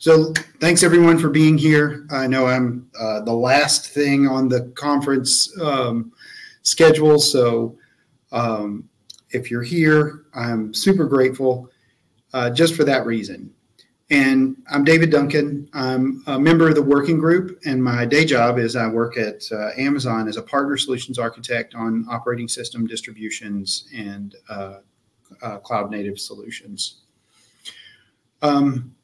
So thanks everyone for being here. I know I'm uh, the last thing on the conference um, schedule, so um, if you're here, I'm super grateful uh, just for that reason. And I'm David Duncan. I'm a member of the working group, and my day job is I work at uh, Amazon as a partner solutions architect on operating system distributions and uh, uh, cloud native solutions. Um,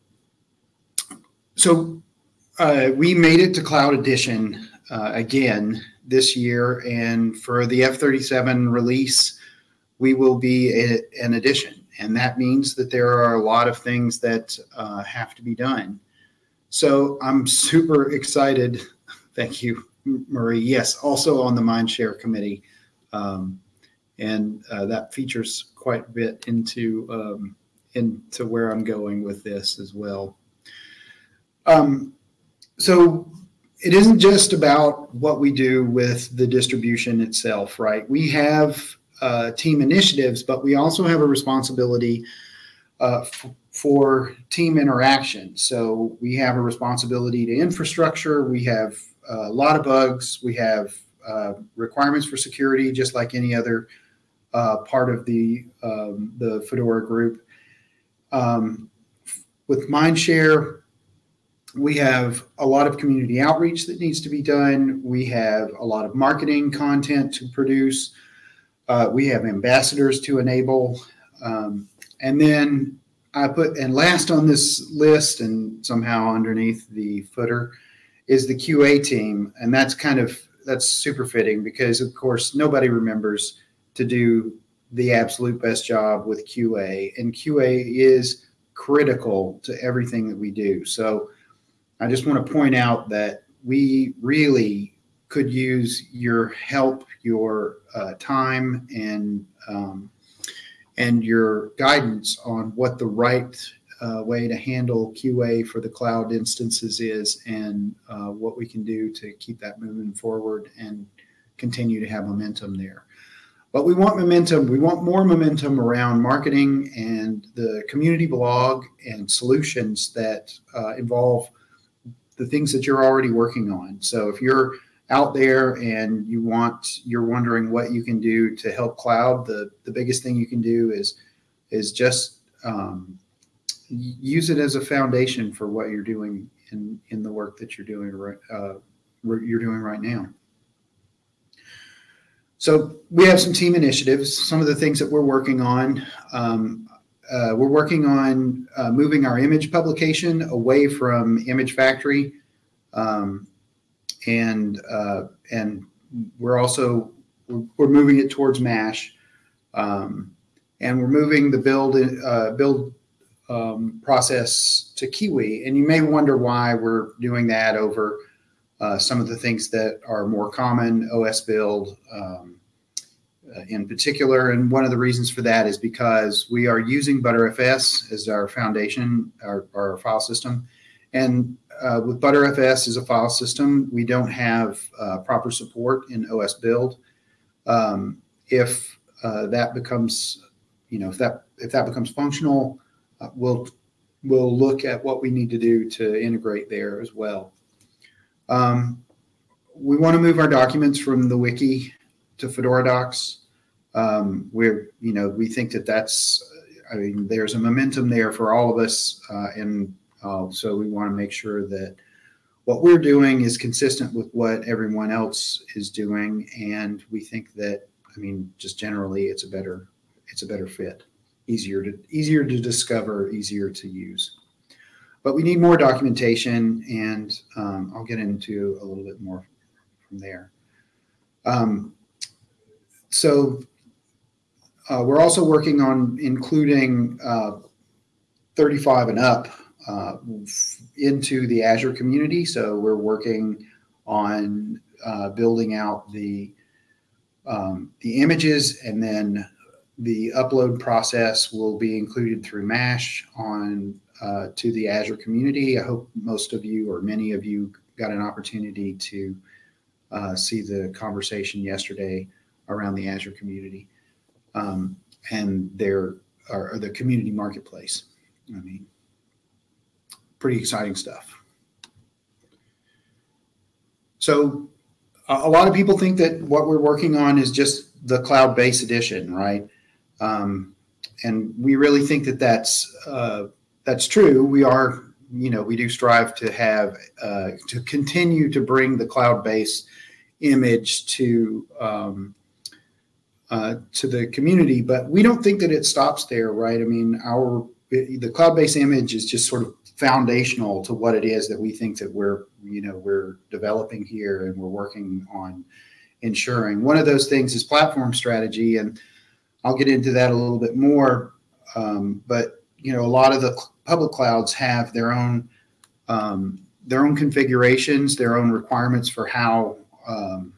so uh, we made it to Cloud Edition uh, again this year, and for the F37 release, we will be a, an edition and that means that there are a lot of things that uh, have to be done. So I'm super excited. Thank you, Marie. Yes, also on the Mindshare committee, um, and uh, that features quite a bit into um, into where I'm going with this as well. Um, so it isn't just about what we do with the distribution itself, right? We have uh, team initiatives, but we also have a responsibility uh, for team interaction. So we have a responsibility to infrastructure. We have a lot of bugs. We have uh, requirements for security, just like any other uh, part of the um, the Fedora group. Um, with Mindshare, we have a lot of community outreach that needs to be done. We have a lot of marketing content to produce. Uh, we have ambassadors to enable. Um, and then I put, and last on this list and somehow underneath the footer is the QA team. And that's kind of, that's super fitting because of course nobody remembers to do the absolute best job with QA and QA is critical to everything that we do. So I just want to point out that we really could use your help, your uh, time, and um, and your guidance on what the right uh, way to handle QA for the cloud instances is, and uh, what we can do to keep that moving forward and continue to have momentum there. But we want momentum. We want more momentum around marketing and the community blog and solutions that uh, involve the things that you're already working on. So if you're out there and you want you're wondering what you can do to help cloud the the biggest thing you can do is is just um, use it as a foundation for what you're doing in in the work that you're doing right uh, you're doing right now so we have some team initiatives some of the things that we're working on um, uh, we're working on uh, moving our image publication away from image factory um, and uh, and we're also we're moving it towards Mash, um, and we're moving the build uh, build um, process to Kiwi. And you may wonder why we're doing that over uh, some of the things that are more common OS build. In particular, and one of the reasons for that is because we are using Btrfs as our foundation, our, our file system, and uh, with Btrfs as a file system, we don't have uh, proper support in OS build. Um, if uh, that becomes, you know, if that if that becomes functional, uh, we'll we'll look at what we need to do to integrate there as well. Um, we want to move our documents from the wiki to Fedora Docs. Um, we're, you know, we think that that's, I mean, there's a momentum there for all of us, uh, and uh, so we want to make sure that what we're doing is consistent with what everyone else is doing, and we think that I mean, just generally, it's a better it's a better fit, easier to easier to discover, easier to use. But we need more documentation, and um, I'll get into a little bit more from there. Um, so uh, we're also working on including uh, 35 and up uh, into the Azure community. So we're working on uh, building out the um, the images, and then the upload process will be included through Mash on uh, to the Azure community. I hope most of you or many of you got an opportunity to uh, see the conversation yesterday around the Azure community um, and their or, or the community marketplace. I mean, pretty exciting stuff. So a lot of people think that what we're working on is just the cloud-based edition, right? Um, and we really think that that's uh, that's true. We are, you know, we do strive to have uh, to continue to bring the cloud-based image to um, uh, to the community, but we don't think that it stops there, right? I mean, our the cloud-based image is just sort of foundational to what it is that we think that we're you know we're developing here and we're working on ensuring. One of those things is platform strategy, and I'll get into that a little bit more. Um, but you know, a lot of the public clouds have their own um, their own configurations, their own requirements for how um,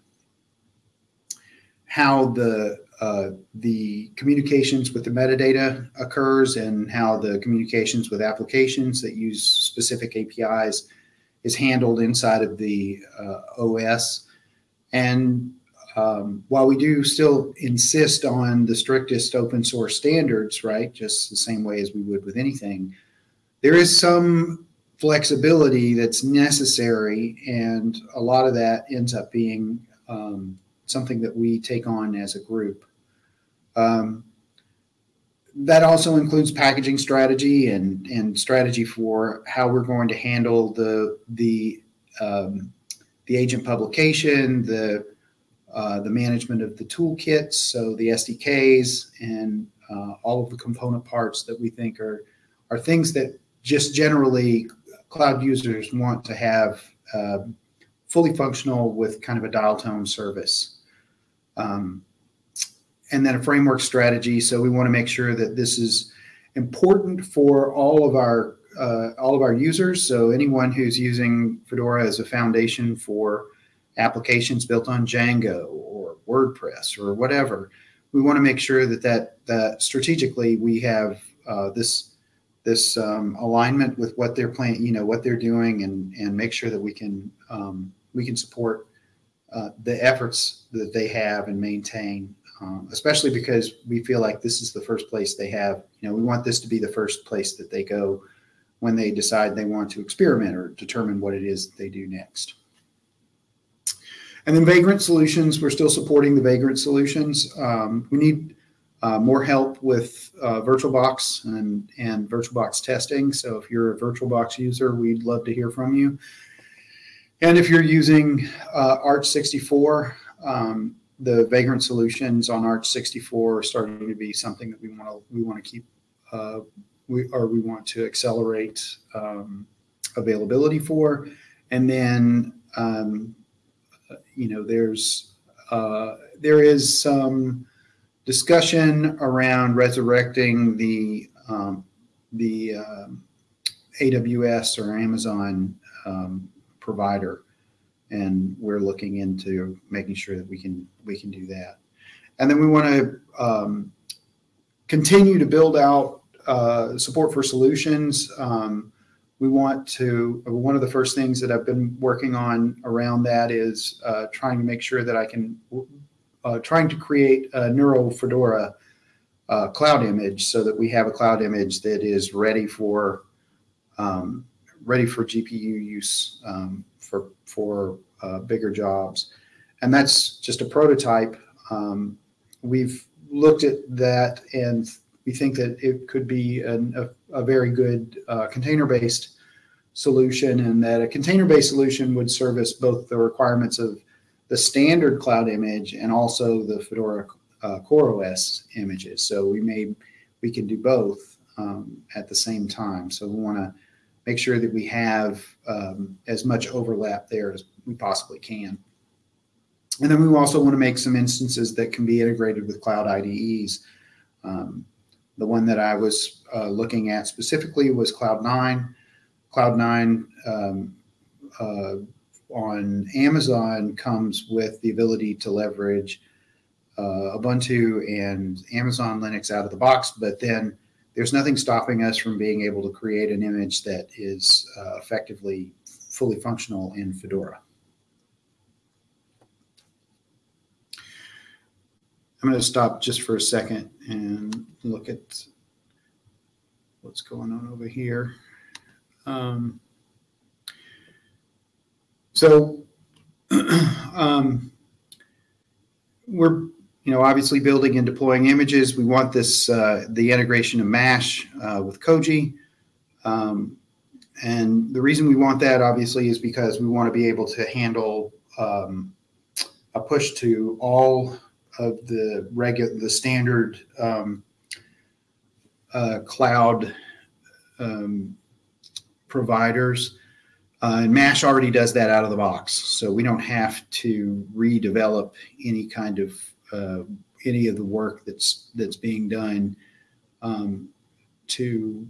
how the uh, the communications with the metadata occurs and how the communications with applications that use specific APIs is handled inside of the uh, OS. And um, while we do still insist on the strictest open source standards, right, just the same way as we would with anything, there is some flexibility that's necessary, and a lot of that ends up being um, something that we take on as a group. Um, that also includes packaging strategy and, and strategy for how we're going to handle the the um, the agent publication, the uh, the management of the toolkits, so the SDKs and uh, all of the component parts that we think are are things that just generally cloud users want to have uh, fully functional with kind of a dial tone service. Um, and then a framework strategy. So we want to make sure that this is important for all of our uh, all of our users. So anyone who's using Fedora as a foundation for applications built on Django or WordPress or whatever, we want to make sure that that, that strategically we have uh, this this um, alignment with what they're playing, you know, what they're doing, and and make sure that we can um, we can support uh, the efforts that they have and maintain um, especially because we feel like this is the first place they have. You know, we want this to be the first place that they go when they decide they want to experiment or determine what it is that they do next. And then Vagrant Solutions, we're still supporting the Vagrant Solutions. Um, we need uh, more help with uh, VirtualBox and, and VirtualBox testing. So if you're a VirtualBox user, we'd love to hear from you. And if you're using uh, aarch64, um, the vagrant solutions on aarch64 are starting to be something that we want to we want to keep uh, we or we want to accelerate um, availability for, and then um, you know there's uh, there is some discussion around resurrecting the um, the um, AWS or Amazon um, provider and we're looking into making sure that we can we can do that. And then we want to um, continue to build out uh, support for solutions. Um, we want to one of the first things that I've been working on around that is uh, trying to make sure that I can uh, trying to create a NeuroFedora uh, cloud image so that we have a cloud image that is ready for um, ready for GPU use um, for for uh, bigger jobs, and that's just a prototype. Um, we've looked at that, and we think that it could be an, a, a, very good uh, container-based solution, and that a container-based solution would service both the requirements of the standard cloud image and also the Fedora uh, CoreOS images. So we may we can do both um, at the same time. So we want to make sure that we have um, as much overlap there as we possibly can. And then we also want to make some instances that can be integrated with cloud IDEs. Um, the one that I was uh, looking at specifically was Cloud9. Cloud9 um, uh, on Amazon comes with the ability to leverage uh, Ubuntu and Amazon Linux out of the box, but then there's nothing stopping us from being able to create an image that is uh, effectively fully functional in Fedora. I'm going to stop just for a second and look at what's going on over here. Um, so um, we're you know obviously building and deploying images. We want this uh, the integration of Mash uh, with Koji. Um, and the reason we want that obviously is because we want to be able to handle um, a push to all of the regular, the standard um, uh, cloud um, providers. Uh, and MASH already does that out of the box, so we don't have to redevelop any kind of uh, any of the work that's that's being done um, to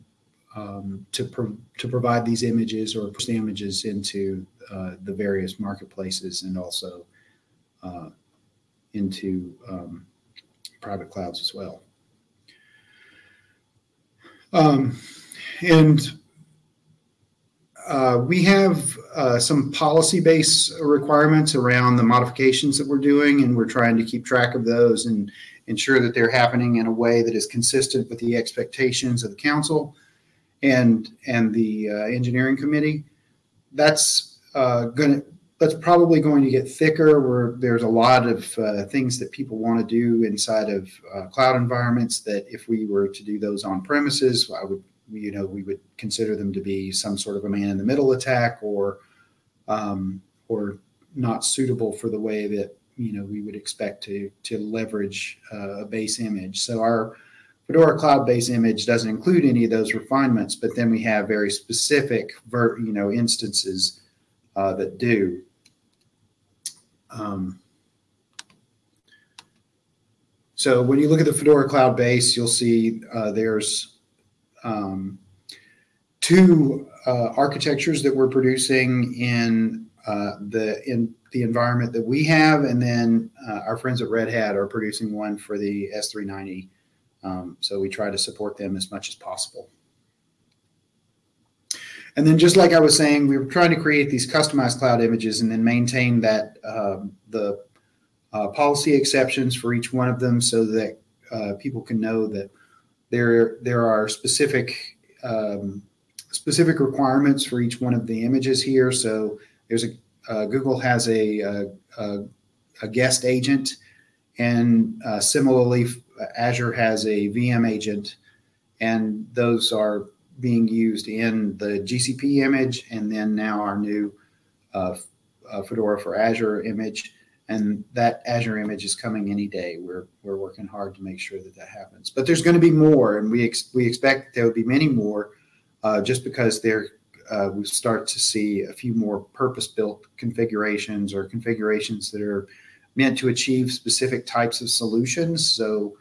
um, to pro- to provide these images or images into uh, the various marketplaces and also uh, into um, private clouds as well. Um, and uh, we have uh, some policy-based requirements around the modifications that we're doing, and we're trying to keep track of those and ensure that they're happening in a way that is consistent with the expectations of the council and and the uh, engineering committee. That's uh, going that's probably going to get thicker where there's a lot of uh, things that people want to do inside of cloud environments that if we were to do those on premises i would you know we would consider them to be some sort of a man in the middle attack or um, or not suitable for the way that you know we would expect to to leverage uh, a base image so our Fedora cloud-based image doesn't include any of those refinements, but then we have very specific, ver, you know, instances uh, that do. Um, so when you look at the Fedora cloud base, you'll see uh, there's um, two uh, architectures that we're producing in uh, the in the environment that we have, and then uh, our friends at Red Hat are producing one for the S390. Um, so we try to support them as much as possible. And then just like I was saying, we were trying to create these customized cloud images and then maintain that um, the uh, policy exceptions for each one of them so that uh, people can know that there there are specific um, specific requirements for each one of the images here. So there's a uh, Google has a, a, a, guest agent, and uh, similarly Azure has a VM agent, and those are being used in the GCP image, and then now our new uh, uh, Fedora for Azure image. And that Azure image is coming any day. We're we're working hard to make sure that that happens. But there's going to be more, and we ex- we expect there will be many more, uh, just because there uh, we start to see a few more purpose-built configurations or configurations that are meant to achieve specific types of solutions. So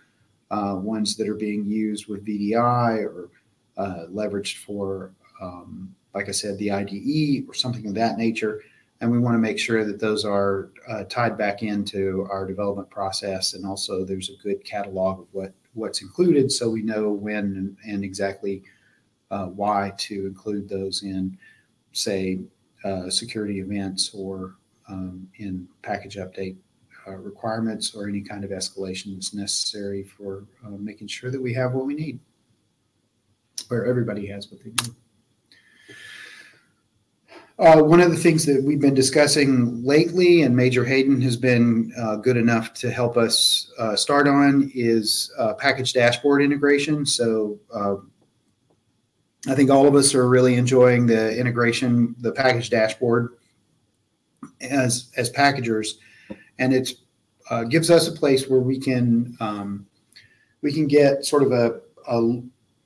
uh, ones that are being used with VDI or uh, leveraged for, um, like I said, the IDE or something of that nature. And we want to make sure that those are uh, tied back into our development process. And also, there's a good catalog of what what's included, so we know when and, and exactly uh, why to include those in, say, uh, security events or um, in package update uh, requirements or any kind of escalation that's necessary for uh, making sure that we have what we need, where everybody has what they need. Uh, one of the things that we've been discussing lately, and Major Hayden has been uh, good enough to help us uh, start on, is uh, package dashboard integration. So uh, I think all of us are really enjoying the integration, the package dashboard as as packagers and it uh, gives us a place where we can um, we can get sort of a, a,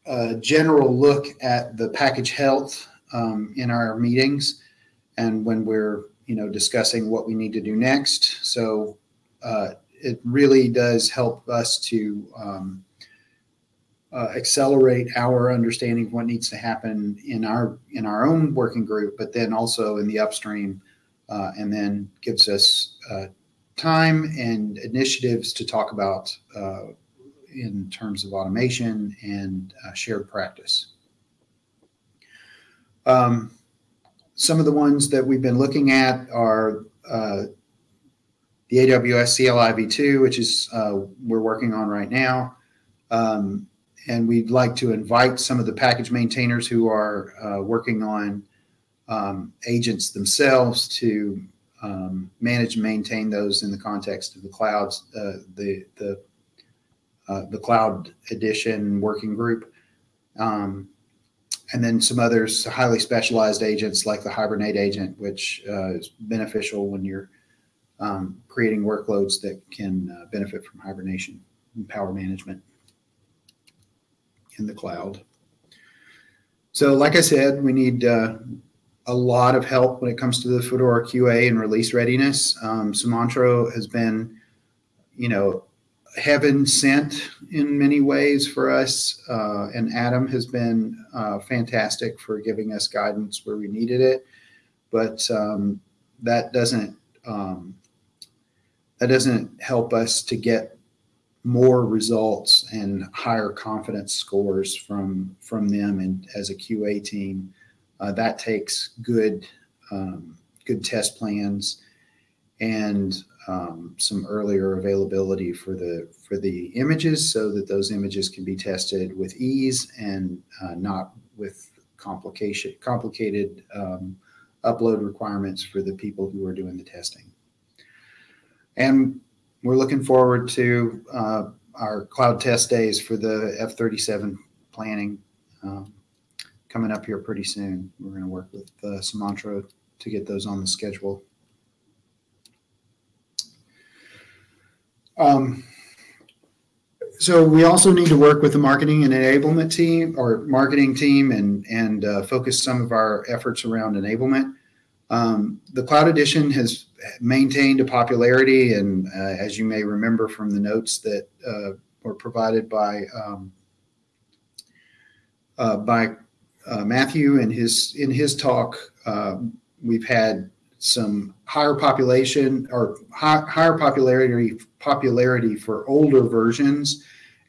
a, general look at the package health um, in our meetings and when we're you know discussing what we need to do next. So uh, it really does help us to um, uh, accelerate our understanding of what needs to happen in our in our own working group, but then also in the upstream, uh, and then gives us uh, time and initiatives to talk about uh, in terms of automation and uh, shared practice. Um, some of the ones that we've been looking at are uh, the AWS CLI v2, which is uh, we're working on right now, um, and we'd like to invite some of the package maintainers who are uh, working on um, agents themselves to um, manage and maintain those in the context of the clouds, uh, the the uh, the cloud edition working group, um, and then some others highly specialized agents like the Hibernate agent, which uh, is beneficial when you're um, creating workloads that can uh, benefit from hibernation and power management in the cloud. So, like I said, we need uh, a lot of help when it comes to the Fedora QA and release readiness. Um, Sumantro has been, you know, heaven sent in many ways for us, uh, and Adam has been uh, fantastic for giving us guidance where we needed it. But um, that doesn't um, that doesn't help us to get more results and higher confidence scores from from them and as a QA team. Uh, that takes good um, good test plans and um, some earlier availability for the for the images so that those images can be tested with ease and uh, not with complication complicated um, upload requirements for the people who are doing the testing. And we're looking forward to uh, our cloud test days for the F-37 planning um, coming up here pretty soon. We're going to work with uh, to get those on the schedule. Um, so we also need to work with the marketing and enablement team or marketing team and and uh, focus some of our efforts around enablement. Um, the Cloud Edition has maintained a popularity, and uh, as you may remember from the notes that uh, were provided by um, uh, by uh, Matthew in his in his talk, uh, we've had some higher population or high, higher popularity popularity for older versions,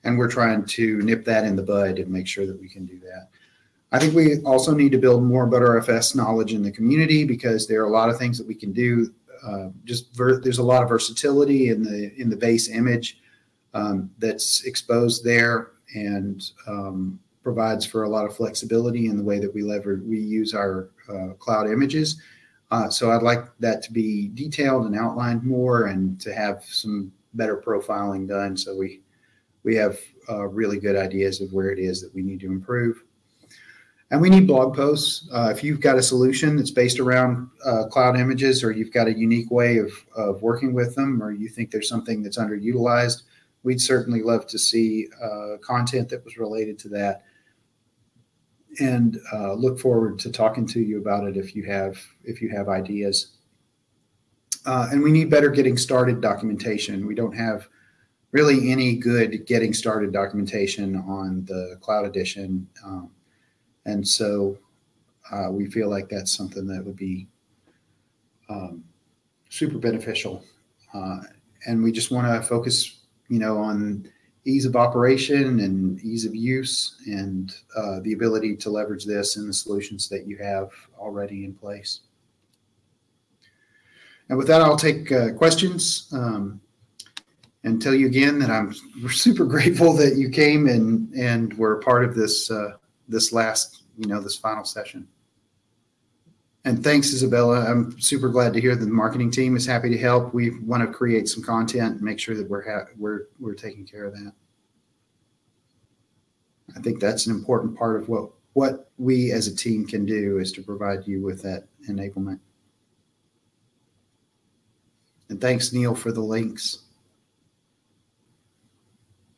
and we're trying to nip that in the bud and make sure that we can do that. I think we also need to build more Btrfs knowledge in the community because there are a lot of things that we can do. Uh, just there's a lot of versatility in the in the base image um, that's exposed there and um, provides for a lot of flexibility in the way that we lever we use our uh, cloud images. Uh, so I'd like that to be detailed and outlined more, and to have some better profiling done so we we have uh, really good ideas of where it is that we need to improve. And we need blog posts. Uh, if you've got a solution that's based around uh, cloud images, or you've got a unique way of, of working with them, or you think there's something that's underutilized, we'd certainly love to see uh, content that was related to that. And uh, look forward to talking to you about it if you have if you have ideas. Uh, and we need better getting started documentation. We don't have really any good getting started documentation on the cloud edition. Um, and so uh, we feel like that's something that would be um, super beneficial. Uh, and we just want to focus, you know, on ease of operation and ease of use and uh, the ability to leverage this in the solutions that you have already in place. And with that, I'll take uh, questions um, and tell you again that I'm super grateful that you came and and were part of this uh, this last, you know, this final session. And thanks, Isabella. I'm super glad to hear that the marketing team is happy to help. We want to create some content and make sure that we're we're we're taking care of that. I think that's an important part of what what we as a team can do is to provide you with that enablement. And thanks, Neil, for the links.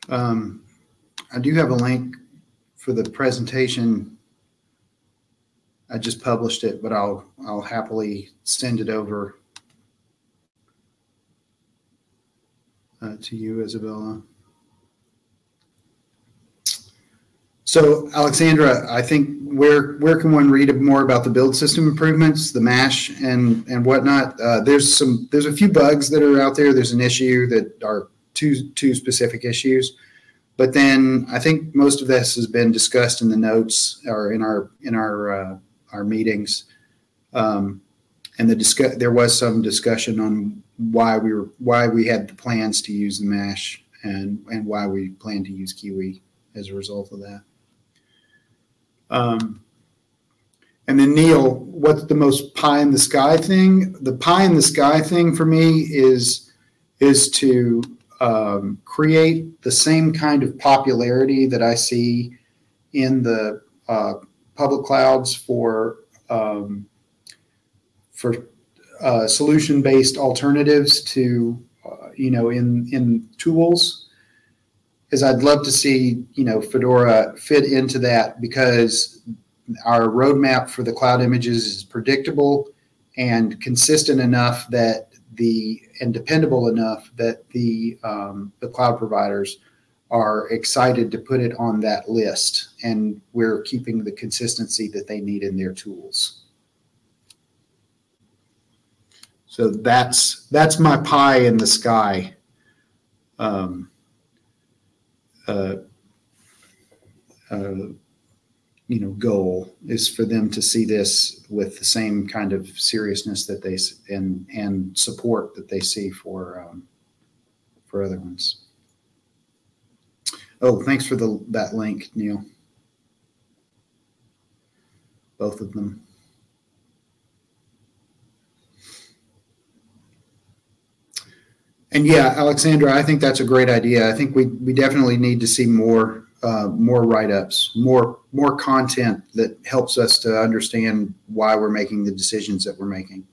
Um, I do have a link for the presentation. I just published it, but I'll I'll happily send it over uh, to you, Isabella. So, Alexandra, I think where where can one read more about the build system improvements, the mash and and whatnot? Uh, there's some there's a few bugs that are out there. There's an issue that are two two specific issues. But then I think most of this has been discussed in the notes or in our in our uh, our meetings, um, and the discuss there was some discussion on why we were why we had the plans to use the mash and and why we plan to use Kiwi as a result of that. Um, and then Neil, what's the most pie in the sky thing? The pie in the sky thing for me is is to um, create the same kind of popularity that I see in the uh, public clouds for um, for uh, solution based alternatives to uh, you know in in tools. Is I'd love to see you know Fedora fit into that because our roadmap for the cloud images is predictable and consistent enough that the and dependable enough that the um, the cloud providers are excited to put it on that list and we're keeping the consistency that they need in their tools so that's that's my pie in the sky um, uh, uh, you know goal is for them to see this with the same kind of seriousness that they and and support that they see for um, for other ones. Oh, thanks for the that link, Neil. Both of them. And yeah, Alexandra, I think that's a great idea. I think we we definitely need to see more uh, more write-ups, more more content that helps us to understand why we're making the decisions that we're making.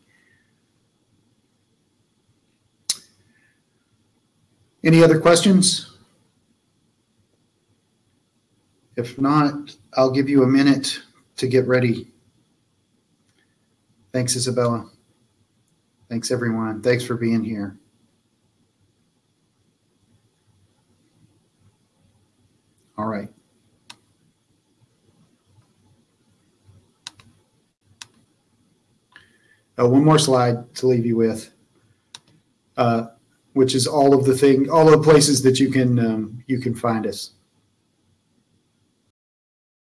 Any other questions? If not, I'll give you a minute to get ready. Thanks, Isabella. Thanks, everyone. Thanks for being here. All right. Uh, one more slide to leave you with, uh, which is all of the thing, all of the places that you can um, you can find us.